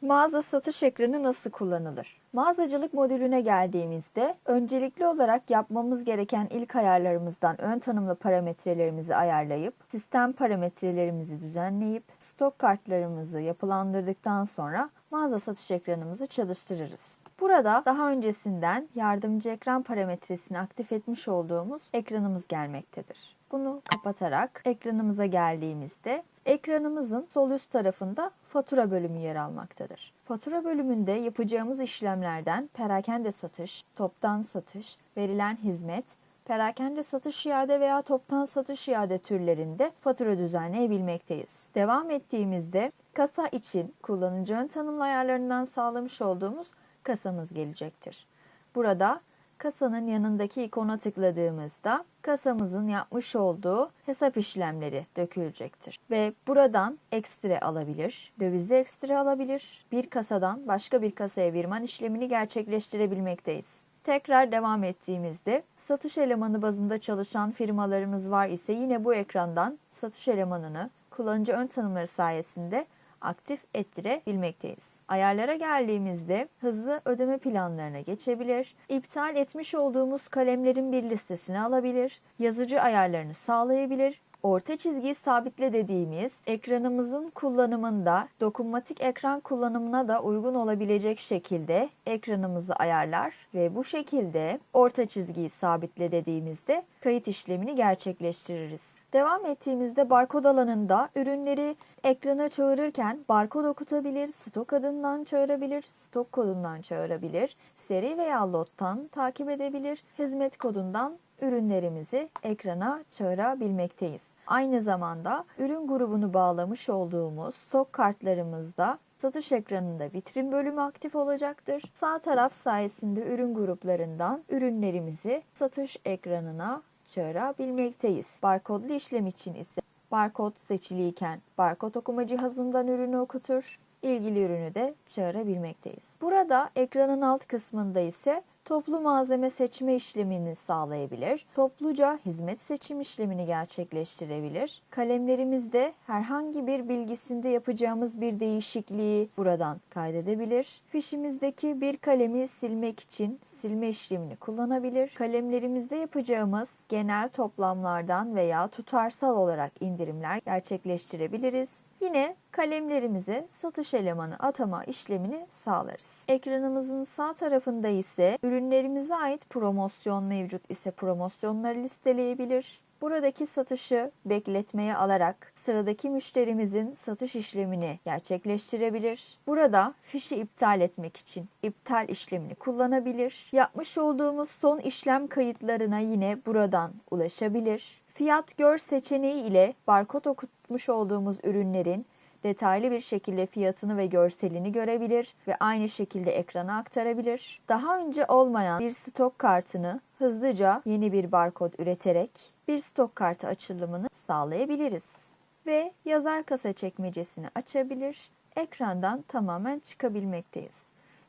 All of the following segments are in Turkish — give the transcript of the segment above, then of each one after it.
Mağaza satış ekranı nasıl kullanılır? Mağazacılık modülüne geldiğimizde öncelikli olarak yapmamız gereken ilk ayarlarımızdan ön tanımlı parametrelerimizi ayarlayıp, sistem parametrelerimizi düzenleyip, stok kartlarımızı yapılandırdıktan sonra mağaza satış ekranımızı çalıştırırız. Burada daha öncesinden yardımcı ekran parametresini aktif etmiş olduğumuz ekranımız gelmektedir. Bunu kapatarak ekranımıza geldiğimizde ekranımızın sol üst tarafında fatura bölümü yer almaktadır. Fatura bölümünde yapacağımız işlemlerden perakende satış, toptan satış, verilen hizmet, perakende satış iade veya toptan satış iade türlerinde fatura düzenleyebilmekteyiz. Devam ettiğimizde kasa için kullanıcı ön tanımlı ayarlarından sağlamış olduğumuz kasamız gelecektir. Burada kasanın yanındaki ikona tıkladığımızda kasamızın yapmış olduğu hesap işlemleri dökülecektir. Ve buradan ekstra alabilir, dövizi ekstra alabilir, bir kasadan başka bir kasaya virman işlemini gerçekleştirebilmekteyiz. Tekrar devam ettiğimizde satış elemanı bazında çalışan firmalarımız var ise yine bu ekrandan satış elemanını kullanıcı ön tanımları sayesinde aktif ettirebilmekteyiz. Ayarlara geldiğimizde hızlı ödeme planlarına geçebilir, iptal etmiş olduğumuz kalemlerin bir listesini alabilir, yazıcı ayarlarını sağlayabilir, Orta çizgiyi sabitle dediğimiz ekranımızın kullanımında dokunmatik ekran kullanımına da uygun olabilecek şekilde ekranımızı ayarlar ve bu şekilde orta çizgiyi sabitle dediğimizde kayıt işlemini gerçekleştiririz. Devam ettiğimizde barkod alanında ürünleri ekrana çağırırken barkod okutabilir, stok adından çağırabilir, stok kodundan çağırabilir, seri veya lottan takip edebilir, hizmet kodundan ürünlerimizi ekrana çağırabilmekteyiz. Aynı zamanda ürün grubunu bağlamış olduğumuz stok kartlarımızda satış ekranında vitrin bölümü aktif olacaktır. Sağ taraf sayesinde ürün gruplarından ürünlerimizi satış ekranına çağırabilmekteyiz. Barkodlu işlem için ise barkod seçiliyken barkod okuma cihazından ürünü okutur. İlgili ürünü de çağırabilmekteyiz. Burada ekranın alt kısmında ise toplu malzeme seçme işlemini sağlayabilir, topluca hizmet seçim işlemini gerçekleştirebilir. Kalemlerimizde herhangi bir bilgisinde yapacağımız bir değişikliği buradan kaydedebilir. Fişimizdeki bir kalemi silmek için silme işlemini kullanabilir. Kalemlerimizde yapacağımız genel toplamlardan veya tutarsal olarak indirimler gerçekleştirebiliriz. Yine kalemlerimize satış elemanı atama işlemini sağlarız. Ekranımızın sağ tarafında ise ürünlerimize ait promosyon mevcut ise promosyonları listeleyebilir. Buradaki satışı bekletmeye alarak sıradaki müşterimizin satış işlemini gerçekleştirebilir. Burada fişi iptal etmek için iptal işlemini kullanabilir. Yapmış olduğumuz son işlem kayıtlarına yine buradan ulaşabilir. Fiyat gör seçeneği ile barkod okutmuş olduğumuz ürünlerin detaylı bir şekilde fiyatını ve görselini görebilir ve aynı şekilde ekrana aktarabilir. Daha önce olmayan bir stok kartını hızlıca yeni bir barkod üreterek bir stok kartı açılımını sağlayabiliriz. Ve yazar kasa çekmecesini açabilir, ekrandan tamamen çıkabilmekteyiz.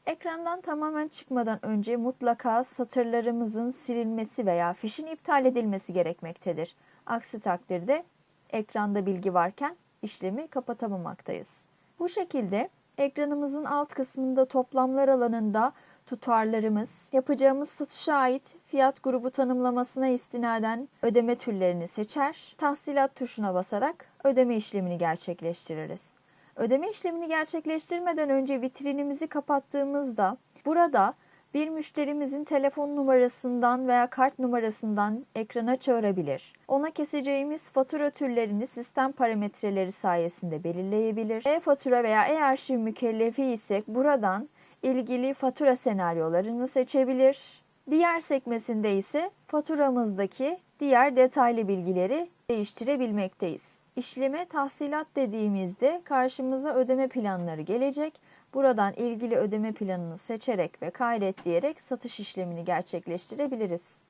Ekrandan tamamen çıkmadan önce mutlaka satırlarımızın silinmesi veya fişin iptal edilmesi gerekmektedir. Aksi takdirde ekranda bilgi varken işlemi kapatamamaktayız. Bu şekilde ekranımızın alt kısmında toplamlar alanında tutarlarımız, yapacağımız satışa ait fiyat grubu tanımlamasına istinaden ödeme türlerini seçer, tahsilat tuşuna basarak ödeme işlemini gerçekleştiririz. Ödeme işlemini gerçekleştirmeden önce vitrinimizi kapattığımızda burada bir müşterimizin telefon numarasından veya kart numarasından ekrana çağırabilir. Ona keseceğimiz fatura türlerini sistem parametreleri sayesinde belirleyebilir. E-fatura veya e-arşiv mükellefi ise buradan ilgili fatura senaryolarını seçebilir. Diğer sekmesinde ise faturamızdaki diğer detaylı bilgileri değiştirebilmekteyiz. İşleme tahsilat dediğimizde karşımıza ödeme planları gelecek. Buradan ilgili ödeme planını seçerek ve kaydet diyerek satış işlemini gerçekleştirebiliriz.